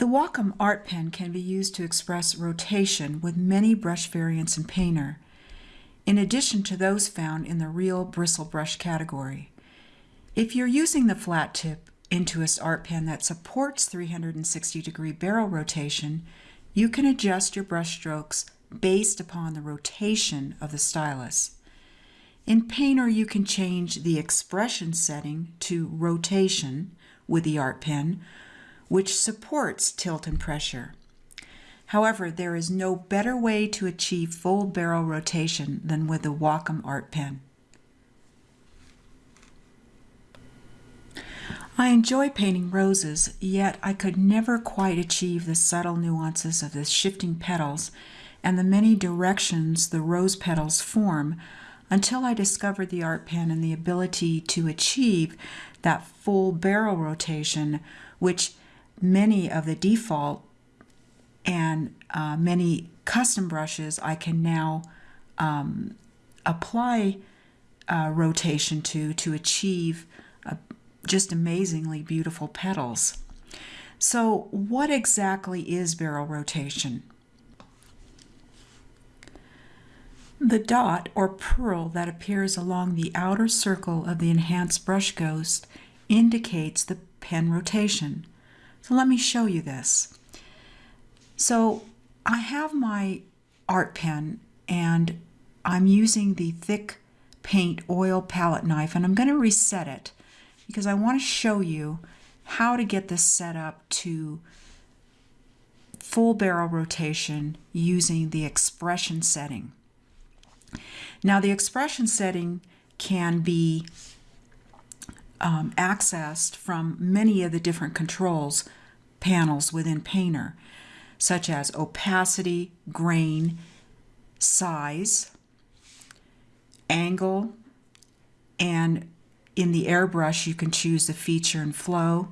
The Wacom Art Pen can be used to express rotation with many brush variants in Painter, in addition to those found in the Real Bristle Brush category. If you're using the flat tip Intuos Art Pen that supports 360 degree barrel rotation, you can adjust your brush strokes based upon the rotation of the stylus. In Painter, you can change the expression setting to rotation with the Art Pen, which supports tilt and pressure. However, there is no better way to achieve full barrel rotation than with the Wacom Art Pen. I enjoy painting roses, yet I could never quite achieve the subtle nuances of the shifting petals and the many directions the rose petals form until I discovered the art pen and the ability to achieve that full barrel rotation, which many of the default and uh, many custom brushes I can now um, apply uh, rotation to to achieve just amazingly beautiful petals. So what exactly is barrel rotation? The dot or pearl that appears along the outer circle of the enhanced brush ghost indicates the pen rotation. So let me show you this. So I have my art pen and I'm using the thick paint oil palette knife and I'm going to reset it because I want to show you how to get this set up to full barrel rotation using the expression setting. Now the expression setting can be um, accessed from many of the different controls panels within Painter, such as opacity, grain, size, angle, and in the airbrush, you can choose the feature and flow,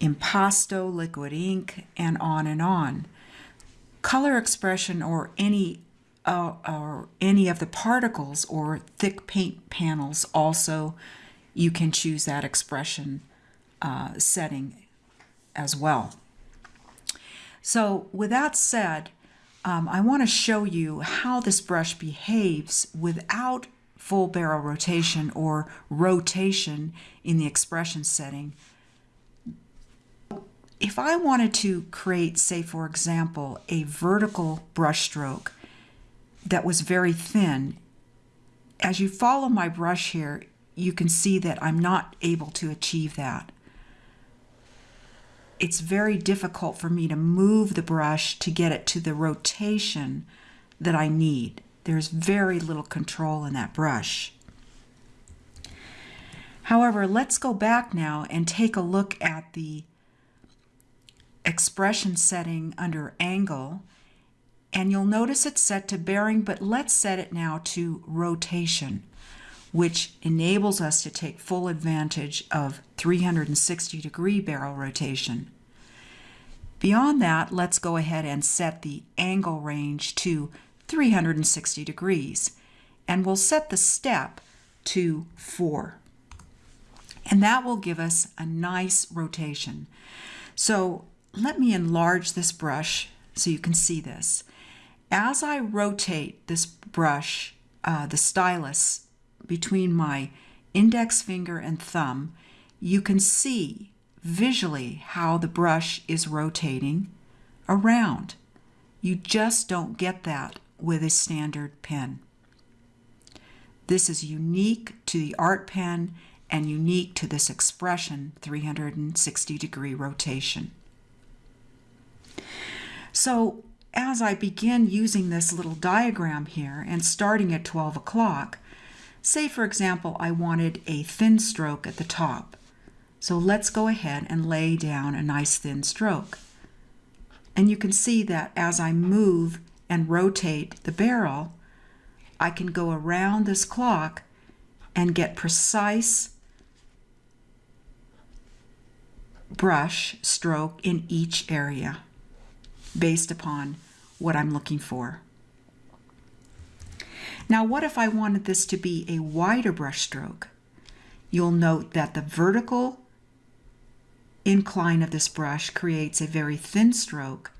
impasto, liquid ink, and on and on. Color expression or any uh, or any of the particles or thick paint panels also you can choose that expression uh, setting as well. So with that said, um, I want to show you how this brush behaves without full barrel rotation or rotation in the expression setting. If I wanted to create, say, for example, a vertical brush stroke that was very thin, as you follow my brush here, you can see that I'm not able to achieve that. It's very difficult for me to move the brush to get it to the rotation that I need. There's very little control in that brush. However, let's go back now and take a look at the expression setting under angle and you'll notice it's set to bearing but let's set it now to rotation which enables us to take full advantage of 360 degree barrel rotation. Beyond that, let's go ahead and set the angle range to 360 degrees. And we'll set the step to 4. And that will give us a nice rotation. So let me enlarge this brush so you can see this. As I rotate this brush, uh, the stylus, between my index finger and thumb, you can see visually how the brush is rotating around. You just don't get that with a standard pen. This is unique to the art pen and unique to this expression 360 degree rotation. So as I begin using this little diagram here and starting at 12 o'clock, say for example I wanted a thin stroke at the top. So let's go ahead and lay down a nice thin stroke. And you can see that as I move and rotate the barrel, I can go around this clock and get precise brush stroke in each area based upon what I'm looking for. Now what if I wanted this to be a wider brush stroke? You'll note that the vertical incline of this brush creates a very thin stroke,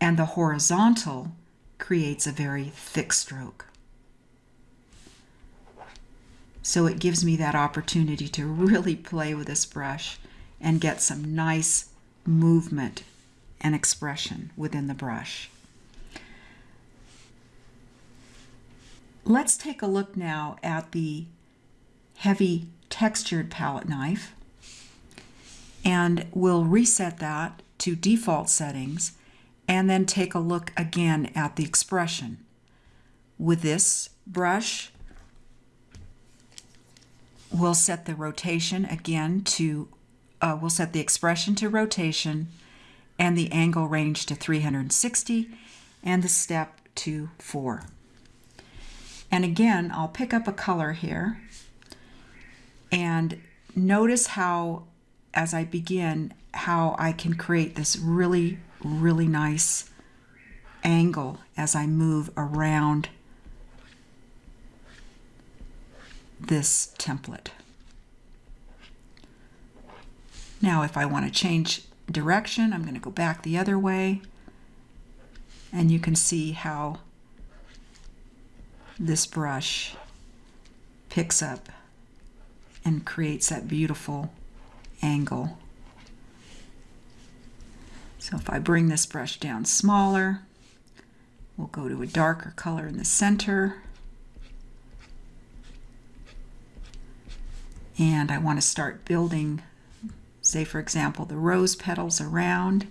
and the horizontal creates a very thick stroke. So it gives me that opportunity to really play with this brush and get some nice movement and expression within the brush. Let's take a look now at the heavy textured palette knife and we'll reset that to default settings and then take a look again at the expression. With this brush, we'll set the rotation again to, uh, we'll set the expression to rotation and the angle range to 360 and the step to 4. And again, I'll pick up a color here and notice how, as I begin, how I can create this really, really nice angle as I move around this template. Now if I want to change direction, I'm going to go back the other way and you can see how this brush picks up and creates that beautiful angle. So if I bring this brush down smaller, we'll go to a darker color in the center. And I want to start building, say for example, the rose petals around.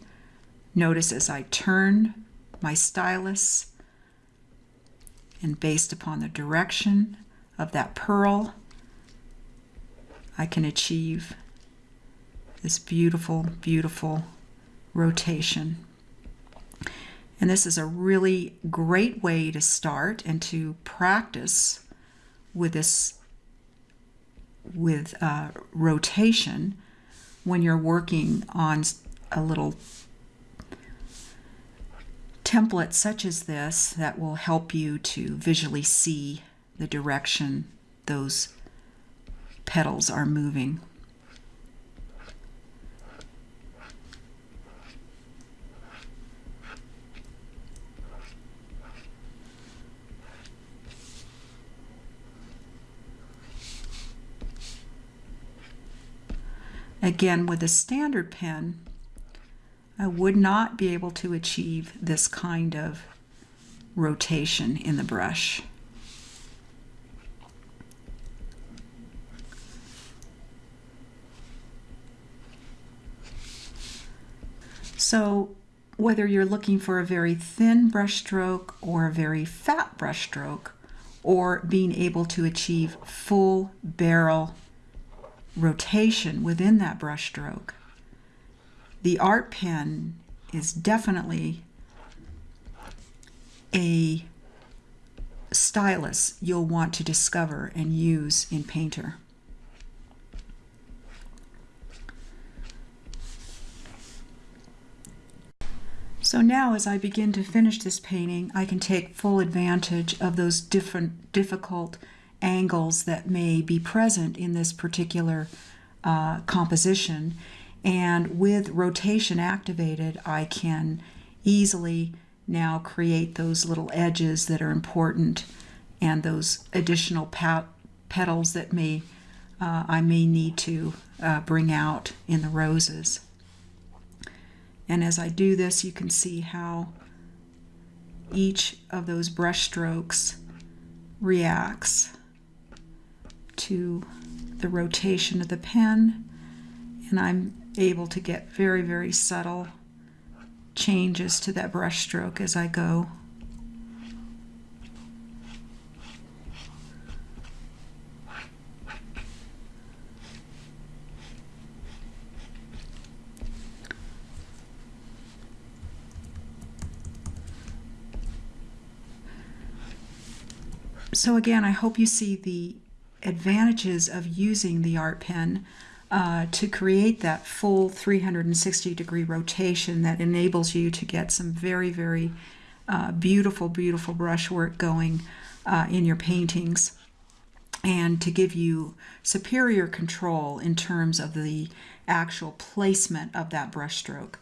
Notice as I turn my stylus and based upon the direction of that pearl, I can achieve this beautiful, beautiful rotation. And this is a really great way to start and to practice with this with uh, rotation when you're working on a little template such as this that will help you to visually see the direction those petals are moving. Again, with a standard pen, I would not be able to achieve this kind of rotation in the brush. So whether you're looking for a very thin brush stroke or a very fat brush stroke, or being able to achieve full barrel rotation within that brush stroke, the art pen is definitely a stylus you'll want to discover and use in Painter. So now as I begin to finish this painting, I can take full advantage of those different difficult angles that may be present in this particular uh, composition and with rotation activated, I can easily now create those little edges that are important and those additional petals that may uh, I may need to uh, bring out in the roses. And as I do this, you can see how each of those brush strokes reacts to the rotation of the pen and I'm able to get very, very subtle changes to that brush stroke as I go. So again, I hope you see the advantages of using the art pen uh, to create that full 360 degree rotation that enables you to get some very, very uh, beautiful, beautiful brushwork going uh, in your paintings and to give you superior control in terms of the actual placement of that brushstroke.